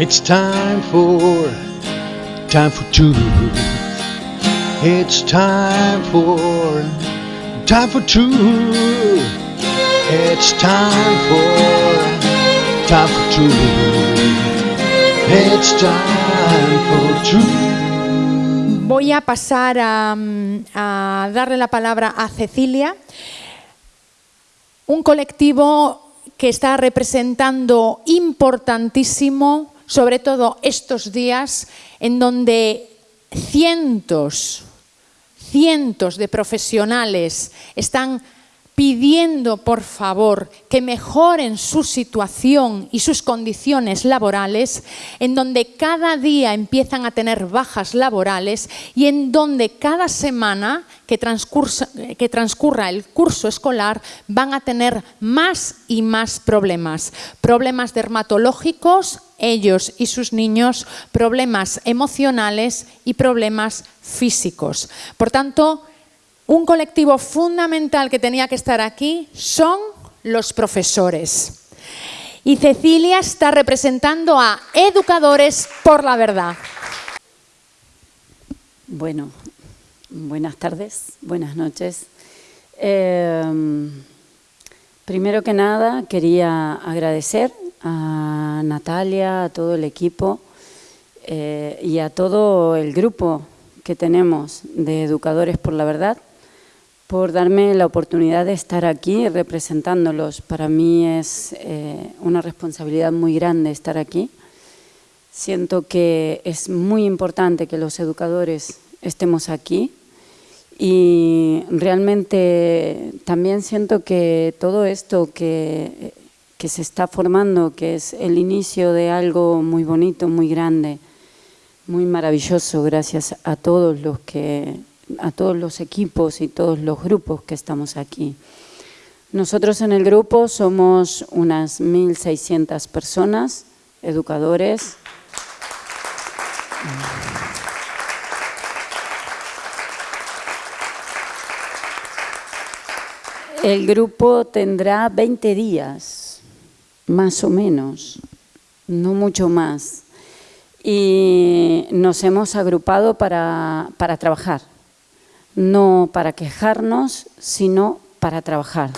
It's time for, time for truth. It's time for, time for truth. It's time for, time for truth. It's time for truth. Voy a pasar a, mm, a darle la palabra a Cecilia, un colectivo que está representando importantísimo, sobre todo estos días, en donde cientos, cientos de profesionales están pidiendo, por favor, que mejoren su situación y sus condiciones laborales, en donde cada día empiezan a tener bajas laborales y en donde cada semana que, que transcurra el curso escolar van a tener más y más problemas. Problemas dermatológicos, ellos y sus niños, problemas emocionales y problemas físicos. Por tanto, un colectivo fundamental que tenía que estar aquí son los profesores. Y Cecilia está representando a Educadores por la Verdad. Bueno, buenas tardes, buenas noches. Eh, primero que nada quería agradecer a Natalia, a todo el equipo eh, y a todo el grupo que tenemos de Educadores por la Verdad por darme la oportunidad de estar aquí representándolos. Para mí es eh, una responsabilidad muy grande estar aquí. Siento que es muy importante que los educadores estemos aquí y realmente también siento que todo esto que, que se está formando, que es el inicio de algo muy bonito, muy grande, muy maravilloso, gracias a todos los que a todos los equipos y todos los grupos que estamos aquí. Nosotros en el grupo somos unas 1.600 personas, educadores. El grupo tendrá 20 días, más o menos, no mucho más. Y nos hemos agrupado para, para trabajar no para quejarnos, sino para trabajar.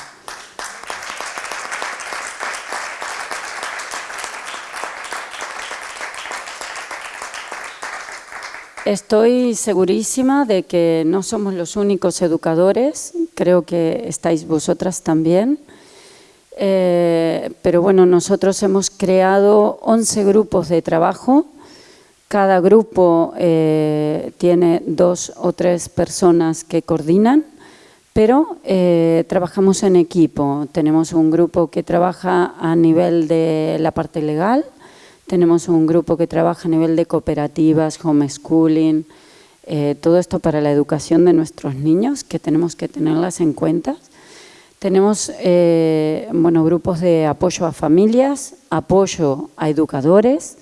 Estoy segurísima de que no somos los únicos educadores, creo que estáis vosotras también, eh, pero bueno, nosotros hemos creado 11 grupos de trabajo cada grupo eh, tiene dos o tres personas que coordinan, pero eh, trabajamos en equipo. Tenemos un grupo que trabaja a nivel de la parte legal, tenemos un grupo que trabaja a nivel de cooperativas, homeschooling, eh, todo esto para la educación de nuestros niños, que tenemos que tenerlas en cuenta. Tenemos bueno, grupos de apoyo a familias, apoyo a educadores,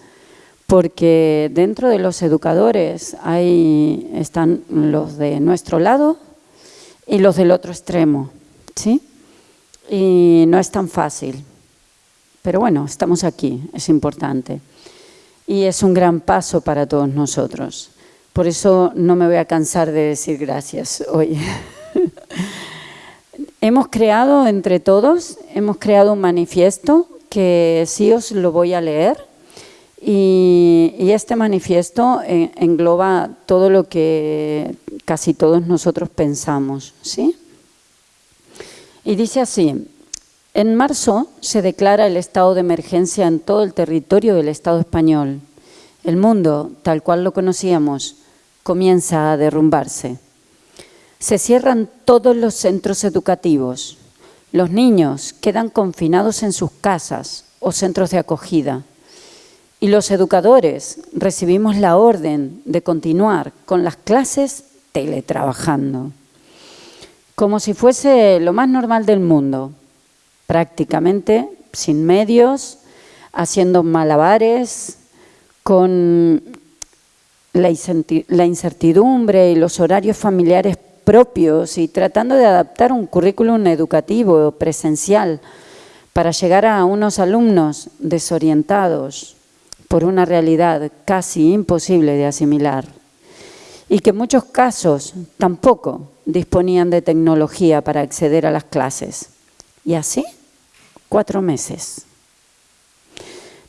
porque dentro de los educadores hay, están los de nuestro lado y los del otro extremo, ¿sí? Y no es tan fácil, pero bueno, estamos aquí, es importante. Y es un gran paso para todos nosotros. Por eso no me voy a cansar de decir gracias hoy. hemos creado entre todos, hemos creado un manifiesto que sí os lo voy a leer y, este manifiesto eh, engloba todo lo que casi todos nosotros pensamos. ¿sí? Y dice así, en marzo se declara el estado de emergencia en todo el territorio del Estado español. El mundo, tal cual lo conocíamos, comienza a derrumbarse. Se cierran todos los centros educativos. Los niños quedan confinados en sus casas o centros de acogida y los educadores recibimos la orden de continuar con las clases teletrabajando, como si fuese lo más normal del mundo, prácticamente sin medios, haciendo malabares, con la incertidumbre y los horarios familiares propios y tratando de adaptar un currículum educativo presencial para llegar a unos alumnos desorientados, por una realidad casi imposible de asimilar y que en muchos casos tampoco disponían de tecnología para acceder a las clases. Y así, cuatro meses.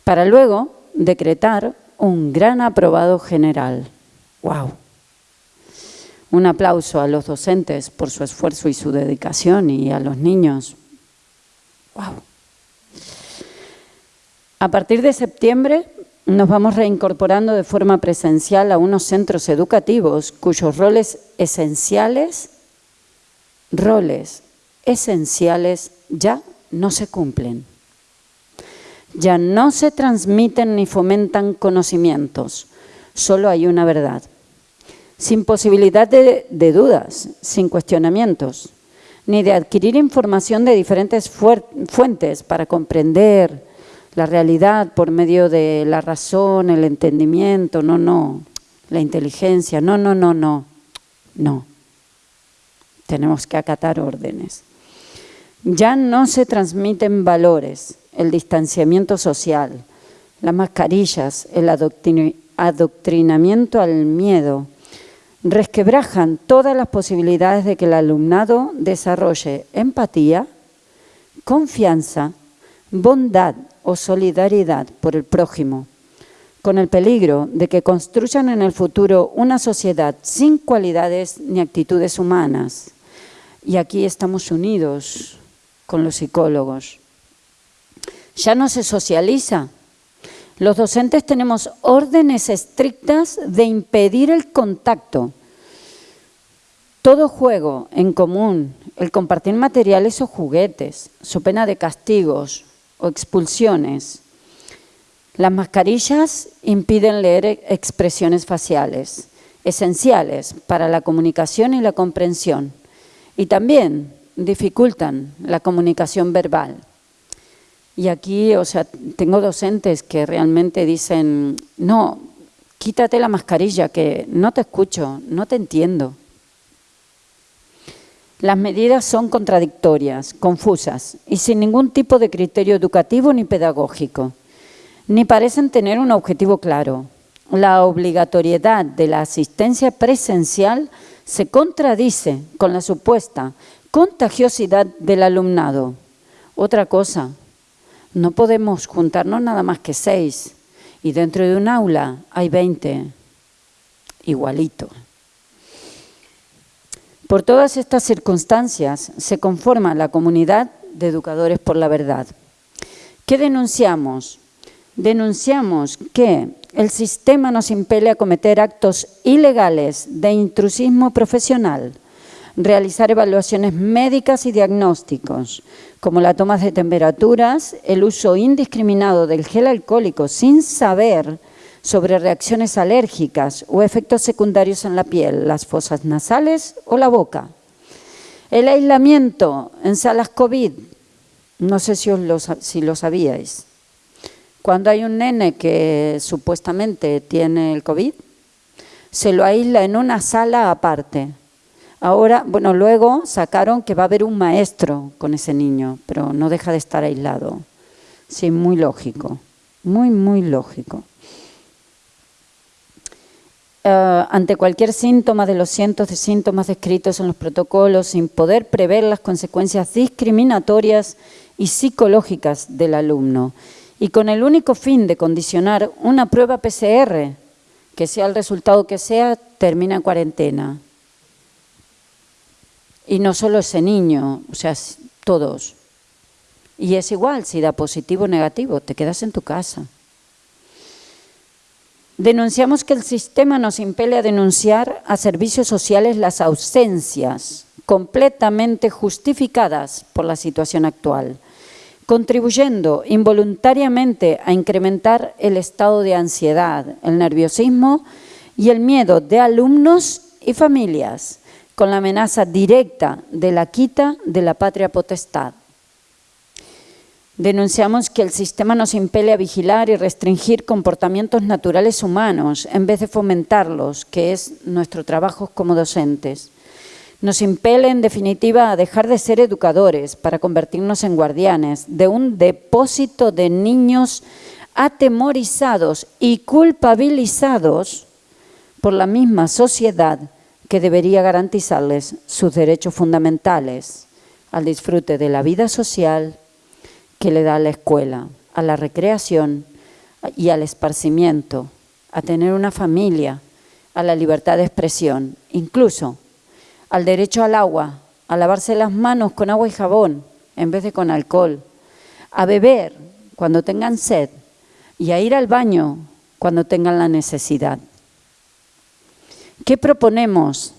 Para luego decretar un gran aprobado general. ¡Wow! Un aplauso a los docentes por su esfuerzo y su dedicación y a los niños. ¡Wow! A partir de septiembre nos vamos reincorporando de forma presencial a unos centros educativos cuyos roles esenciales, roles esenciales ya no se cumplen. Ya no se transmiten ni fomentan conocimientos, solo hay una verdad. Sin posibilidad de, de dudas, sin cuestionamientos, ni de adquirir información de diferentes fuentes para comprender, la realidad por medio de la razón, el entendimiento, no, no, la inteligencia, no, no, no, no, no. Tenemos que acatar órdenes. Ya no se transmiten valores, el distanciamiento social, las mascarillas, el adoctrinamiento al miedo, resquebrajan todas las posibilidades de que el alumnado desarrolle empatía, confianza, bondad o solidaridad por el prójimo, con el peligro de que construyan en el futuro una sociedad sin cualidades ni actitudes humanas. Y aquí estamos unidos con los psicólogos. Ya no se socializa. Los docentes tenemos órdenes estrictas de impedir el contacto. Todo juego en común, el compartir materiales o juguetes, su pena de castigos, o expulsiones. Las mascarillas impiden leer expresiones faciales, esenciales para la comunicación y la comprensión, y también dificultan la comunicación verbal. Y aquí, o sea, tengo docentes que realmente dicen, no, quítate la mascarilla, que no te escucho, no te entiendo. Las medidas son contradictorias, confusas y sin ningún tipo de criterio educativo ni pedagógico, ni parecen tener un objetivo claro. La obligatoriedad de la asistencia presencial se contradice con la supuesta contagiosidad del alumnado. Otra cosa, no podemos juntarnos nada más que seis y dentro de un aula hay veinte, igualito. Por todas estas circunstancias se conforma la comunidad de educadores por la verdad. ¿Qué denunciamos? Denunciamos que el sistema nos impele a cometer actos ilegales de intrusismo profesional, realizar evaluaciones médicas y diagnósticos, como la toma de temperaturas, el uso indiscriminado del gel alcohólico sin saber sobre reacciones alérgicas o efectos secundarios en la piel, las fosas nasales o la boca. El aislamiento en salas COVID, no sé si, lo, si lo sabíais. Cuando hay un nene que supuestamente tiene el COVID, se lo aísla en una sala aparte. Ahora, bueno, luego sacaron que va a haber un maestro con ese niño, pero no deja de estar aislado. Sí, muy lógico, muy, muy lógico. Eh, ante cualquier síntoma de los cientos de síntomas descritos en los protocolos, sin poder prever las consecuencias discriminatorias y psicológicas del alumno, y con el único fin de condicionar una prueba PCR, que sea el resultado que sea, termina en cuarentena. Y no solo ese niño, o sea, todos. Y es igual, si da positivo o negativo, te quedas en tu casa. Denunciamos que el sistema nos impele a denunciar a servicios sociales las ausencias completamente justificadas por la situación actual, contribuyendo involuntariamente a incrementar el estado de ansiedad, el nerviosismo y el miedo de alumnos y familias, con la amenaza directa de la quita de la patria potestad. Denunciamos que el sistema nos impele a vigilar y restringir comportamientos naturales humanos en vez de fomentarlos, que es nuestro trabajo como docentes. Nos impele, en definitiva, a dejar de ser educadores para convertirnos en guardianes de un depósito de niños atemorizados y culpabilizados por la misma sociedad que debería garantizarles sus derechos fundamentales al disfrute de la vida social que le da la escuela, a la recreación y al esparcimiento, a tener una familia, a la libertad de expresión, incluso al derecho al agua, a lavarse las manos con agua y jabón en vez de con alcohol, a beber cuando tengan sed y a ir al baño cuando tengan la necesidad. ¿Qué proponemos?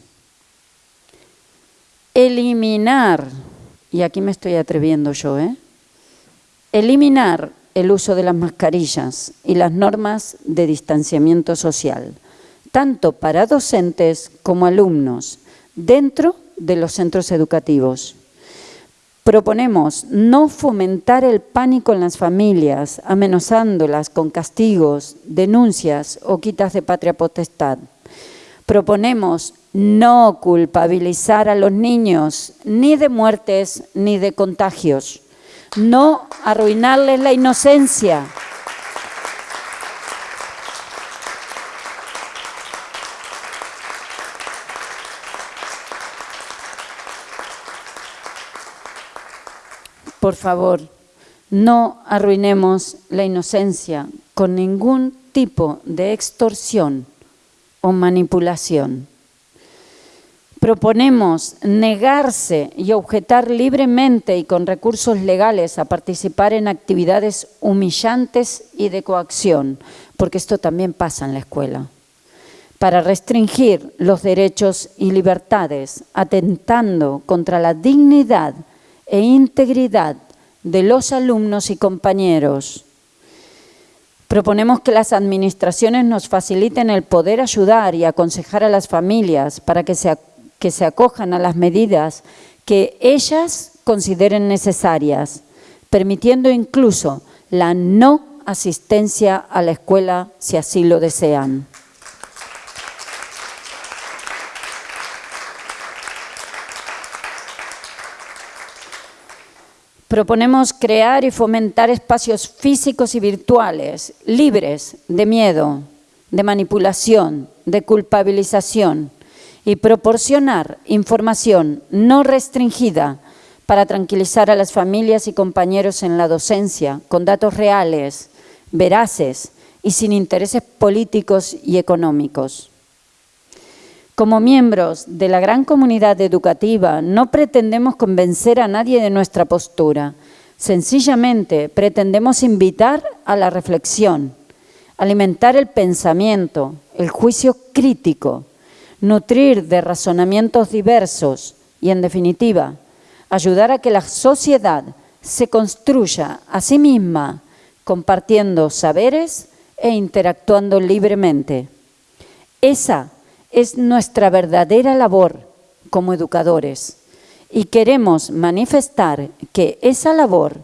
Eliminar, y aquí me estoy atreviendo yo, ¿eh? eliminar el uso de las mascarillas y las normas de distanciamiento social, tanto para docentes como alumnos, dentro de los centros educativos. Proponemos no fomentar el pánico en las familias, amenazándolas con castigos, denuncias o quitas de patria potestad. Proponemos no culpabilizar a los niños ni de muertes ni de contagios, no arruinarles la inocencia. Por favor, no arruinemos la inocencia con ningún tipo de extorsión o manipulación. Proponemos negarse y objetar libremente y con recursos legales a participar en actividades humillantes y de coacción, porque esto también pasa en la escuela, para restringir los derechos y libertades, atentando contra la dignidad e integridad de los alumnos y compañeros. Proponemos que las administraciones nos faciliten el poder ayudar y aconsejar a las familias para que se, que se acojan a las medidas que ellas consideren necesarias, permitiendo incluso la no asistencia a la escuela si así lo desean. Proponemos crear y fomentar espacios físicos y virtuales libres de miedo, de manipulación, de culpabilización y proporcionar información no restringida para tranquilizar a las familias y compañeros en la docencia con datos reales, veraces y sin intereses políticos y económicos. Como miembros de la gran comunidad educativa, no pretendemos convencer a nadie de nuestra postura. Sencillamente pretendemos invitar a la reflexión, alimentar el pensamiento, el juicio crítico, nutrir de razonamientos diversos y, en definitiva, ayudar a que la sociedad se construya a sí misma, compartiendo saberes e interactuando libremente. Esa es nuestra verdadera labor como educadores y queremos manifestar que esa labor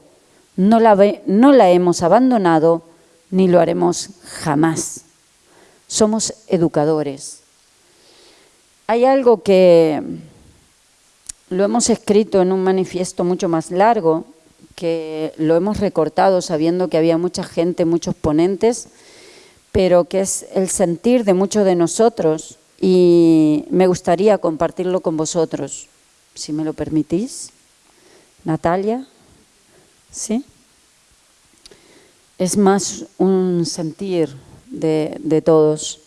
no la, no la hemos abandonado ni lo haremos jamás. Somos educadores. Hay algo que lo hemos escrito en un manifiesto mucho más largo, que lo hemos recortado sabiendo que había mucha gente, muchos ponentes, pero que es el sentir de muchos de nosotros y me gustaría compartirlo con vosotros, si me lo permitís. Natalia, ¿sí? Es más un sentir de, todos.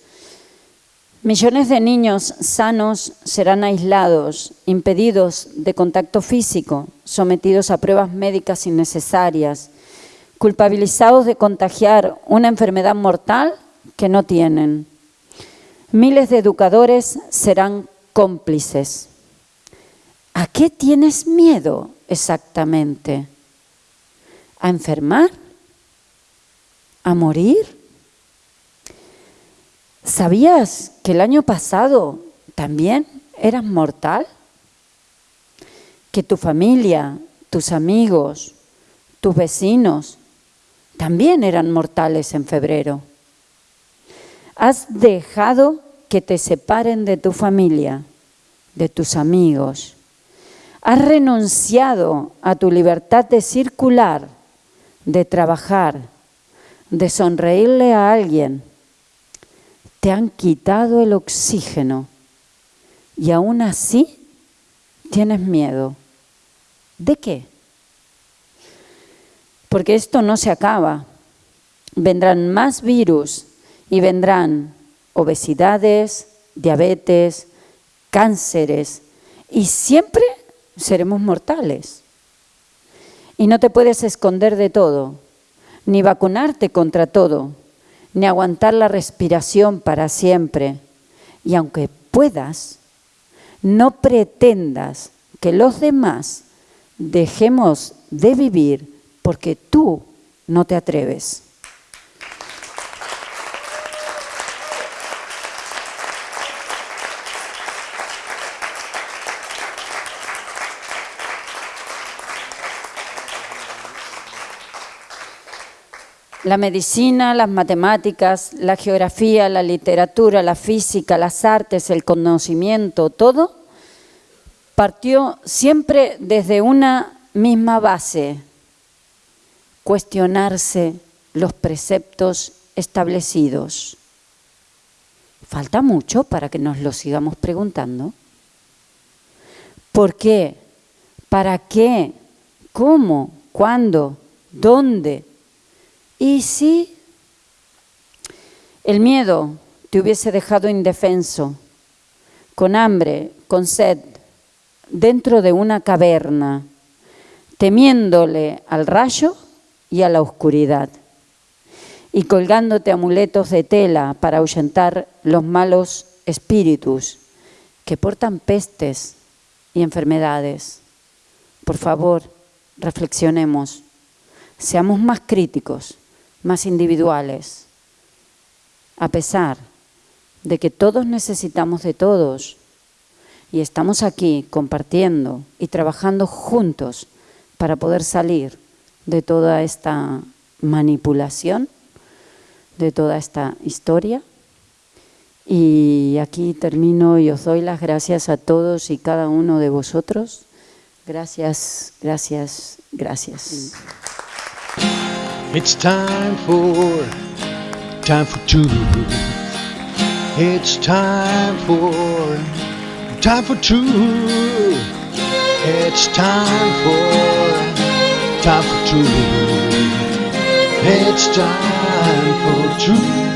Millones de niños sanos serán aislados, impedidos de contacto físico, sometidos a pruebas médicas innecesarias, culpabilizados de contagiar una enfermedad mortal que no tienen Miles de educadores serán cómplices. ¿A qué tienes miedo exactamente? ¿A enfermar? ¿A morir? ¿Sabías que el año pasado también eras mortal? ¿Que tu familia, tus amigos, tus vecinos también eran mortales en febrero? Has dejado que te separen de tu familia, de tus amigos. Has renunciado a tu libertad de circular, de trabajar, de sonreírle a alguien, te han quitado el oxígeno y aún así tienes miedo. ¿De qué? Porque esto no se acaba. Vendrán más virus y vendrán obesidades, diabetes, cánceres y siempre seremos mortales. Y no te puedes esconder de todo, ni vacunarte contra todo, ni aguantar la respiración para siempre. Y aunque puedas, no pretendas que los demás dejemos de vivir porque tú no te atreves. La medicina, las matemáticas, la geografía, la literatura, la física, las artes, el conocimiento, todo partió siempre desde una misma base, cuestionarse los preceptos establecidos. Falta mucho para que nos lo sigamos preguntando. ¿Por qué? ¿Para qué? ¿Cómo? ¿Cuándo? ¿Dónde? ¿Y si el miedo te hubiese dejado indefenso, con hambre, con sed, dentro de una caverna, temiéndole al rayo y a la oscuridad, y colgándote amuletos de tela para ahuyentar los malos espíritus que portan pestes y enfermedades? Por favor, reflexionemos, seamos más críticos más individuales, a pesar de que todos necesitamos de todos y estamos aquí compartiendo y trabajando juntos para poder salir de toda esta manipulación, de toda esta historia. Y aquí termino y os doy las gracias a todos y cada uno de vosotros. Gracias, gracias, gracias. It's time for, time for truth. It's time for, time for truth. It's time for, time for truth. It's time for truth.